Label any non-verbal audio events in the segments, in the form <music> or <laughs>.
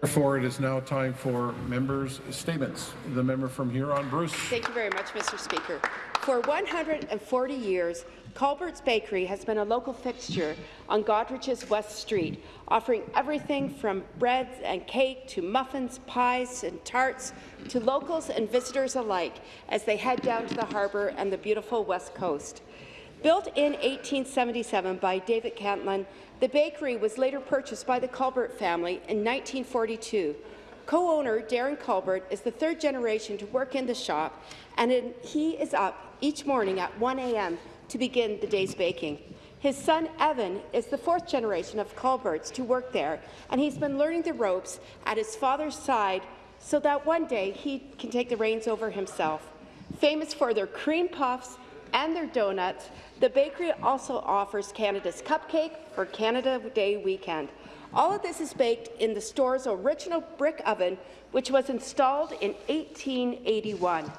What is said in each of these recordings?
Therefore, it is now time for members' statements. The member from Huron, Bruce. Thank you very much, Mr. Speaker. For 140 years, Culbert's Bakery has been a local fixture on Goderich's West Street, offering everything from breads and cake to muffins, pies and tarts to locals and visitors alike as they head down to the harbour and the beautiful West Coast. Built in 1877 by David Cantlin, the bakery was later purchased by the Culbert family in 1942. Co-owner Darren Culbert is the third generation to work in the shop, and he is up each morning at 1 a.m. to begin the day's baking. His son, Evan, is the fourth generation of Culberts to work there, and he's been learning the ropes at his father's side so that one day he can take the reins over himself. Famous for their cream puffs and their donuts, the bakery also offers Canada's Cupcake for Canada Day weekend. All of this is baked in the store's original brick oven, which was installed in 1881.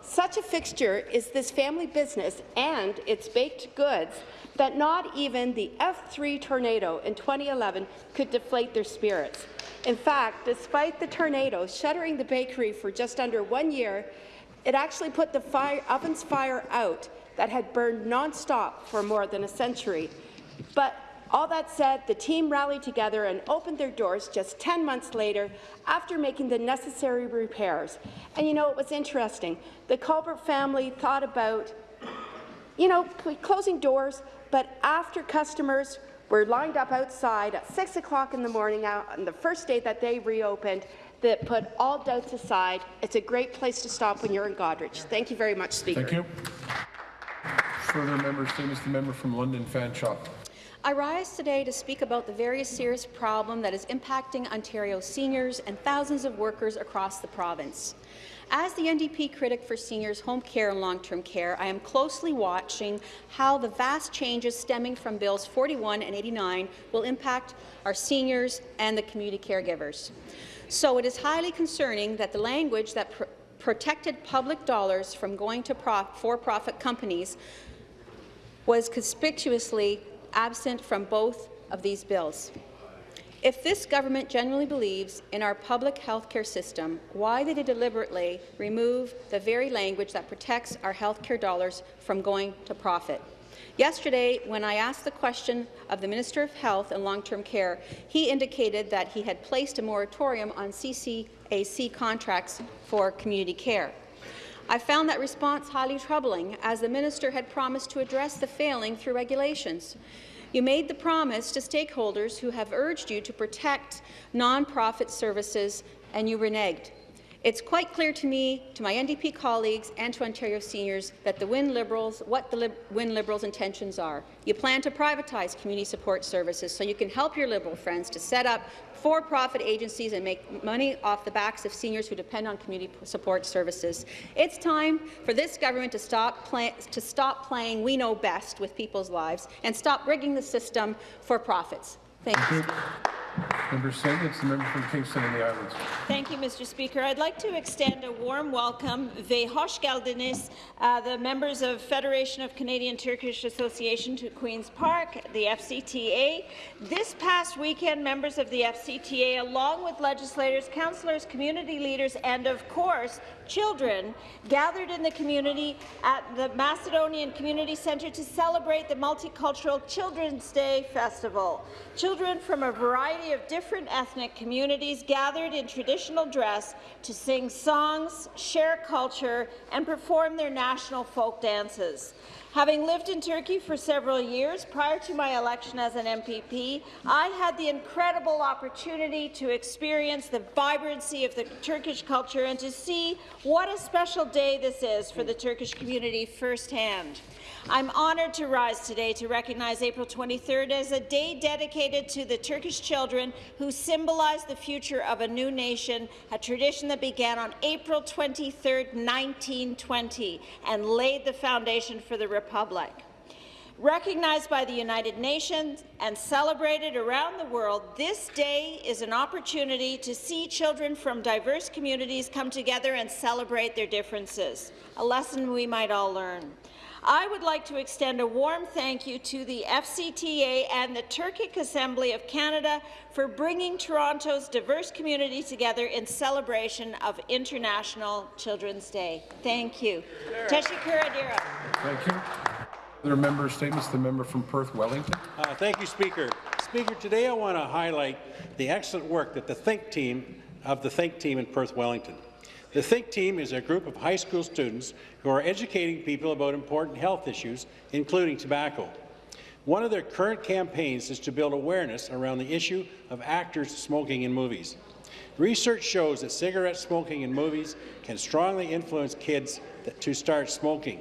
Such a fixture is this family business and its baked goods that not even the F3 tornado in 2011 could deflate their spirits. In fact, despite the tornado shuttering the bakery for just under one year, it actually put the fire, oven's fire out that had burned nonstop for more than a century. But all that said, the team rallied together and opened their doors just 10 months later after making the necessary repairs. And you know, it was interesting. The Culbert family thought about, you know, closing doors, but after customers were lined up outside at 6 o'clock in the morning on the first day that they reopened, that put all doubts aside. It's a great place to stop when you're in Goderich. Thank you very much, Speaker. Thank you. Further member statements. The member from London Fanshawe. I rise today to speak about the very serious problem that is impacting Ontario seniors and thousands of workers across the province. As the NDP critic for seniors' home care and long-term care, I am closely watching how the vast changes stemming from Bills 41 and 89 will impact our seniors and the community caregivers. So it is highly concerning that the language that pr protected public dollars from going to for-profit companies was conspicuously absent from both of these bills. If this government genuinely believes in our public health care system, why did it deliberately remove the very language that protects our health care dollars from going to profit? Yesterday, when I asked the question of the Minister of Health and Long-Term Care, he indicated that he had placed a moratorium on CCAC contracts for community care. I found that response highly troubling, as the minister had promised to address the failing through regulations. You made the promise to stakeholders who have urged you to protect nonprofit services, and you reneged. It's quite clear to me, to my NDP colleagues and to Ontario seniors that the Wynne Liberals, what the Lib Wynne Liberals' intentions are. You plan to privatize community support services so you can help your Liberal friends to set up for-profit agencies and make money off the backs of seniors who depend on community support services. It's time for this government to stop, to stop playing we know best with people's lives and stop rigging the system for profits. Thank, Thank you. Member Segment's the member from Kingston and the Islands. Thank you, Mr. Speaker. I'd like to extend a warm welcome, ve hoş geldiniz, uh, the members of Federation of Canadian Turkish Association to Queen's Park, the FCTA. This past weekend, members of the FCTA, along with legislators, councillors, community leaders, and of course, children, gathered in the community at the Macedonian Community Centre to celebrate the Multicultural Children's Day Festival. Children from a variety of different ethnic communities gathered in traditional dress to sing songs, share culture, and perform their national folk dances. Having lived in Turkey for several years prior to my election as an MPP, I had the incredible opportunity to experience the vibrancy of the Turkish culture and to see what a special day this is for the Turkish community firsthand. I'm honoured to rise today to recognize April 23rd as a day dedicated to the Turkish children who symbolize the future of a new nation, a tradition that began on April 23, 1920, and laid the foundation for the Republic. Recognized by the United Nations and celebrated around the world, this day is an opportunity to see children from diverse communities come together and celebrate their differences, a lesson we might all learn. I would like to extend a warm thank you to the FCTA and the Turkic Assembly of Canada for bringing Toronto's diverse community together in celebration of International Children's Day. Thank you. Teshikura Dira. Thank you. Other member statements, the member from Perth Wellington. Uh, Thank you, Speaker. Speaker, today I want to highlight the excellent work that the Think Team of the Think Team in Perth Wellington. The Think Team is a group of high school students who are educating people about important health issues, including tobacco. One of their current campaigns is to build awareness around the issue of actors smoking in movies. Research shows that cigarette smoking in movies can strongly influence kids to start smoking.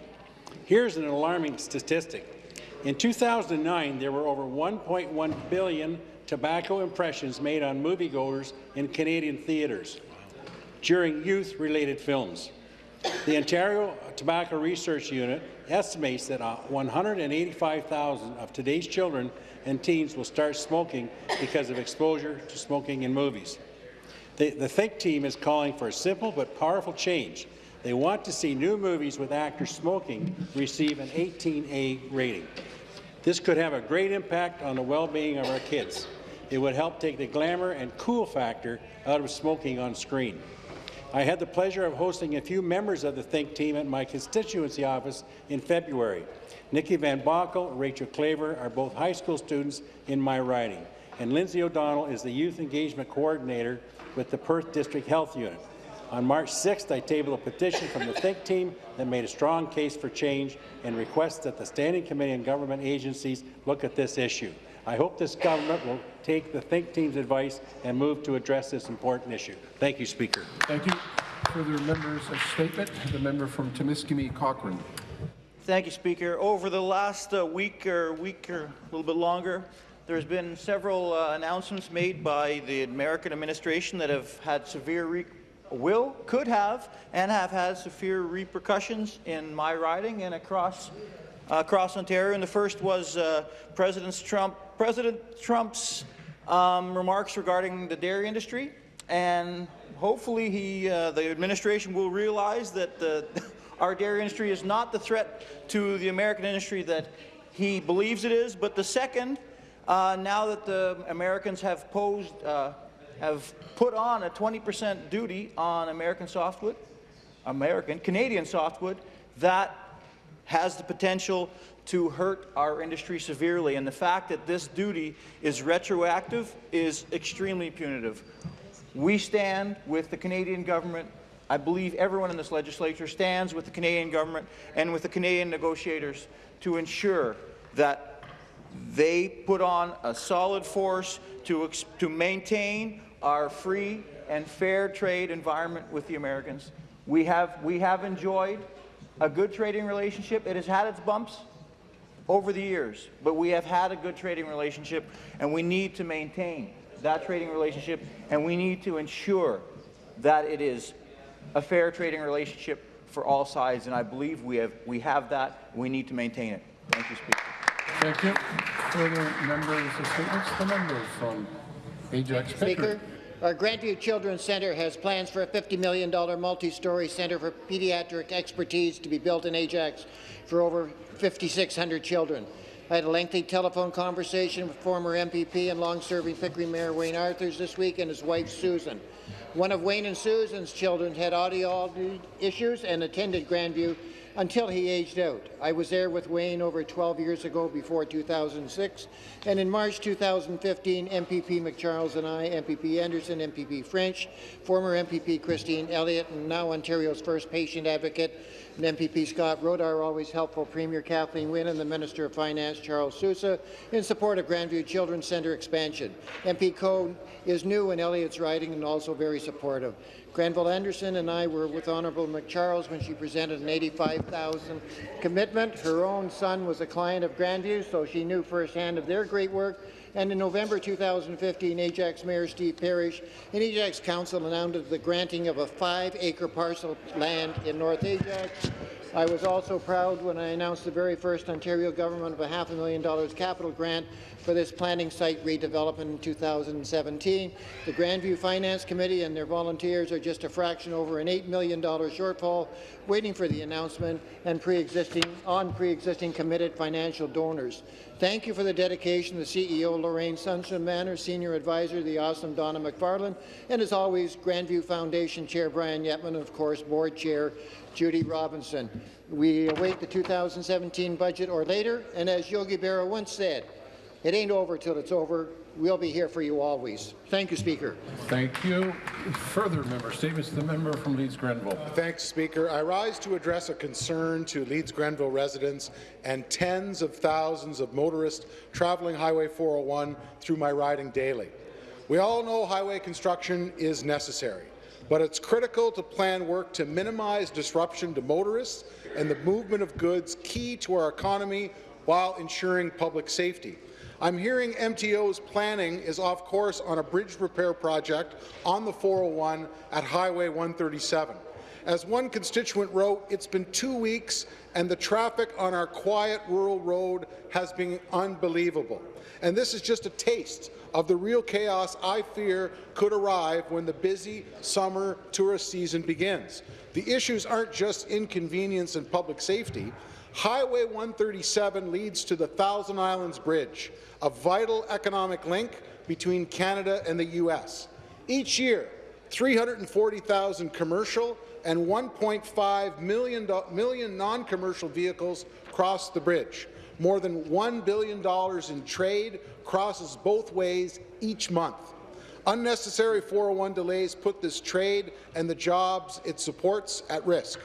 Here's an alarming statistic. In 2009, there were over 1.1 billion tobacco impressions made on moviegoers in Canadian theatres during youth-related films. The Ontario Tobacco Research Unit estimates that uh, 185,000 of today's children and teens will start smoking because of exposure to smoking in movies. The, the Think team is calling for a simple but powerful change. They want to see new movies with actors smoking receive an 18A rating. This could have a great impact on the well-being of our kids. It would help take the glamour and cool factor out of smoking on screen. I had the pleasure of hosting a few members of the Think team at my constituency office in February. Nikki Van Bockel and Rachel Claver are both high school students in my riding, and Lindsay O'Donnell is the Youth Engagement Coordinator with the Perth District Health Unit. On March 6th, I tabled a petition from the Think team that made a strong case for change and requests that the Standing Committee and government agencies look at this issue. I hope this government will take the Think team's advice and move to address this important issue. Thank you, Speaker. Thank you. Further members' statement, the member from Timiskaming Cochrane. Thank you, Speaker. Over the last uh, week or week or a little bit longer, there's been several uh, announcements made by the American administration that have had severe re will, could have, and have had severe repercussions in my riding and across uh, across Ontario. And the first was uh, President Trump, President Trump's um, remarks regarding the dairy industry, and hopefully he, uh, the administration will realize that the, <laughs> our dairy industry is not the threat to the American industry that he believes it is. But the second, uh, now that the Americans have posed, uh, have put on a 20% duty on American softwood, American, Canadian softwood, that has the potential to hurt our industry severely. And the fact that this duty is retroactive is extremely punitive. We stand with the Canadian government. I believe everyone in this legislature stands with the Canadian government and with the Canadian negotiators to ensure that they put on a solid force to, to maintain our free and fair trade environment with the Americans. We have, we have enjoyed a good trading relationship. It has had its bumps over the years, but we have had a good trading relationship, and we need to maintain that trading relationship, and we need to ensure that it is a fair trading relationship for all sides, and I believe we have, we have that. We need to maintain it. Thank you, Speaker. Thank you. Further members' statements, the member from Ajax Pickering. Speaker, our Grandview Children's Centre has plans for a $50 million multi-story centre for pediatric expertise to be built in Ajax for over 5,600 children. I had a lengthy telephone conversation with former MPP and long-serving Pickering Mayor Wayne Arthurs this week and his wife Susan. One of Wayne and Susan's children had audio issues and attended Grandview until he aged out. I was there with Wayne over 12 years ago before 2006, and in March 2015, MPP MacCharles and I, MPP Anderson, MPP French, former MPP Christine Elliott, and now Ontario's first patient advocate, and MPP Scott wrote our always helpful Premier Kathleen Wynne and the Minister of Finance Charles Sousa in support of Grandview Children's Centre expansion. MP Coe is new in Elliott's riding and also very supportive. Granville Anderson and I were with Honourable MacCharles when she presented an 85,000 commitment. Her own son was a client of Grandview, so she knew firsthand of their great work. And in November 2015, Ajax Mayor Steve Parish and Ajax Council announced the granting of a five-acre parcel of land in North Ajax I was also proud when I announced the very first Ontario government of a half a million dollars capital grant for this planning site redevelopment in 2017. The Grandview Finance Committee and their volunteers are just a fraction over an $8 million shortfall, waiting for the announcement and pre-existing on pre-existing committed financial donors. Thank you for the dedication the CEO, Lorraine Sunstrum-Mann, Senior Advisor, the awesome Donna McFarland, and as always, Grandview Foundation Chair Brian Yetman, and of course, Board Chair Judy Robinson. We await the 2017 budget or later, and as Yogi Berra once said, it ain't over till it's over. We'll be here for you always. Thank you, Speaker. Thank you. Further member statements. The member from Leeds Grenville. Thanks, Speaker. I rise to address a concern to Leeds Grenville residents and tens of thousands of motorists traveling Highway 401 through my riding daily. We all know highway construction is necessary, but it's critical to plan work to minimize disruption to motorists and the movement of goods key to our economy while ensuring public safety. I'm hearing MTO's planning is off course on a bridge repair project on the 401 at Highway 137. As one constituent wrote, it's been two weeks and the traffic on our quiet rural road has been unbelievable. And this is just a taste of the real chaos I fear could arrive when the busy summer tourist season begins. The issues aren't just inconvenience and public safety. Highway 137 leads to the Thousand Islands Bridge, a vital economic link between Canada and the U.S. Each year, 340,000 commercial and 1.5 million, million non-commercial vehicles cross the bridge. More than $1 billion in trade crosses both ways each month. Unnecessary 401 delays put this trade and the jobs it supports at risk.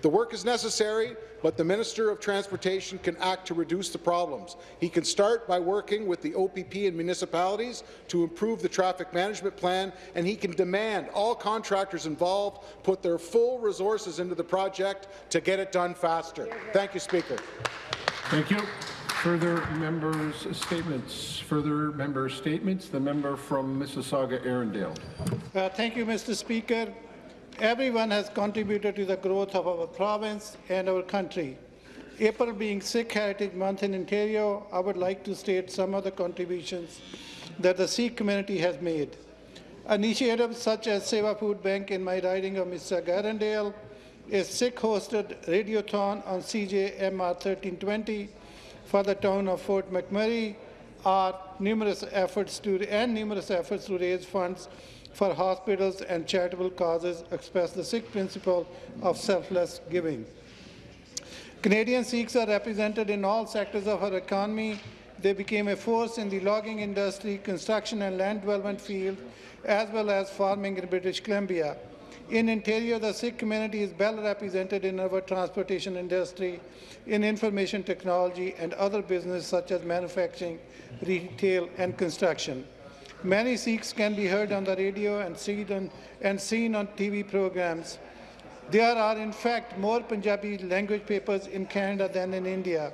The work is necessary, but the Minister of Transportation can act to reduce the problems. He can start by working with the OPP and municipalities to improve the traffic management plan, and he can demand all contractors involved put their full resources into the project to get it done faster. Thank you, Speaker. Thank you. Further members' statements. Further member statements. The member from Mississauga, Erindale. Uh, thank you, Mr. Speaker. Everyone has contributed to the growth of our province and our country. April being Sikh Heritage Month in Ontario, I would like to state some of the contributions that the Sikh community has made. Initiatives such as Seva Food Bank in my riding of Mississauga Erindale, a Sikh-hosted radiothon on CJMR 1320 for the town of Fort McMurray are numerous efforts to and numerous efforts to raise funds for hospitals and charitable causes express the Sikh principle of selfless giving. Canadian Sikhs are represented in all sectors of our economy. They became a force in the logging industry, construction and land development field, as well as farming in British Columbia. In Ontario, the Sikh community is well represented in our transportation industry, in information technology and other business such as manufacturing, retail and construction. Many Sikhs can be heard on the radio and seen on, and seen on TV programs. There are, in fact, more Punjabi language papers in Canada than in India.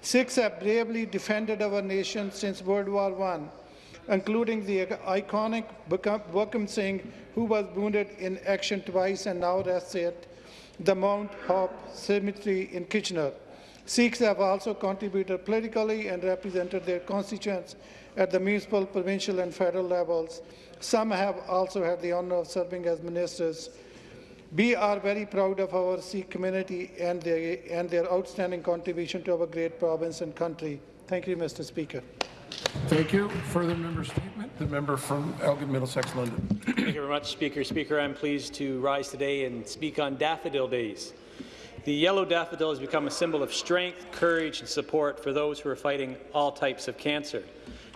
Sikhs have bravely defended our nation since World War I, including the iconic Buckam Singh, who was wounded in action twice and now rests at the Mount Hope Cemetery in Kitchener. Sikhs have also contributed politically and represented their constituents at the municipal, provincial and federal levels. Some have also had the honour of serving as ministers. We are very proud of our Sikh community and their, and their outstanding contribution to our great province and country. Thank you, Mr. Speaker. Thank you. Further member statement. The member from Elgin Middlesex London. Thank you very much, Speaker. Speaker, I'm pleased to rise today and speak on Daffodil Days. The yellow daffodil has become a symbol of strength, courage and support for those who are fighting all types of cancer.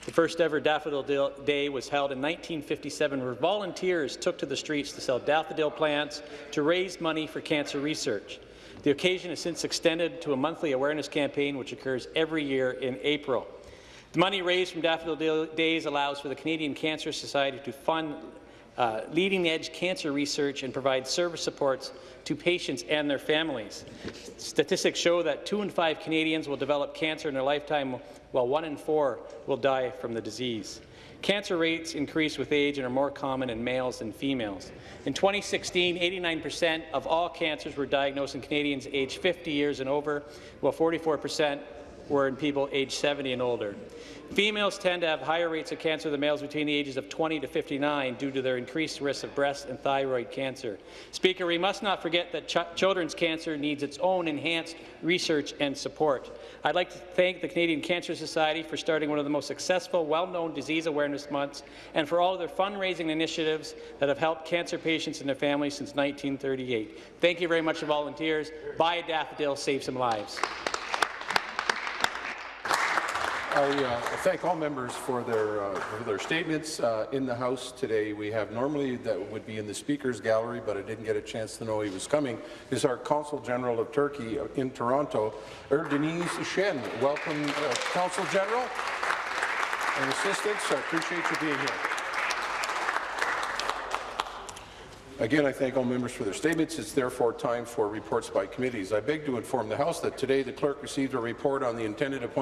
The first ever Daffodil Day was held in 1957 where volunteers took to the streets to sell daffodil plants to raise money for cancer research. The occasion has since extended to a monthly awareness campaign which occurs every year in April. The money raised from Daffodil Days allows for the Canadian Cancer Society to fund uh, leading-edge cancer research and provide service supports to patients and their families. Statistics show that two in five Canadians will develop cancer in their lifetime, while one in four will die from the disease. Cancer rates increase with age and are more common in males than females. In 2016, 89% of all cancers were diagnosed in Canadians aged 50 years and over, while 44% were in people aged 70 and older. Females tend to have higher rates of cancer than males between the ages of 20 to 59 due to their increased risk of breast and thyroid cancer. Speaker, we must not forget that ch children's cancer needs its own enhanced research and support. I'd like to thank the Canadian Cancer Society for starting one of the most successful, well-known disease awareness months and for all of their fundraising initiatives that have helped cancer patients and their families since 1938. Thank you very much to volunteers. Buy a daffodil, save some lives. I uh, thank all members for their, uh, for their statements. Uh, in the House today, we have normally that would be in the Speaker's Gallery, but I didn't get a chance to know he was coming, is our Consul General of Turkey in Toronto, Erdeniz Shen. Welcome, uh, Consul General and assistants. I appreciate you being here. Again, I thank all members for their statements. It's therefore time for reports by committees. I beg to inform the House that today the clerk received a report on the intended appointment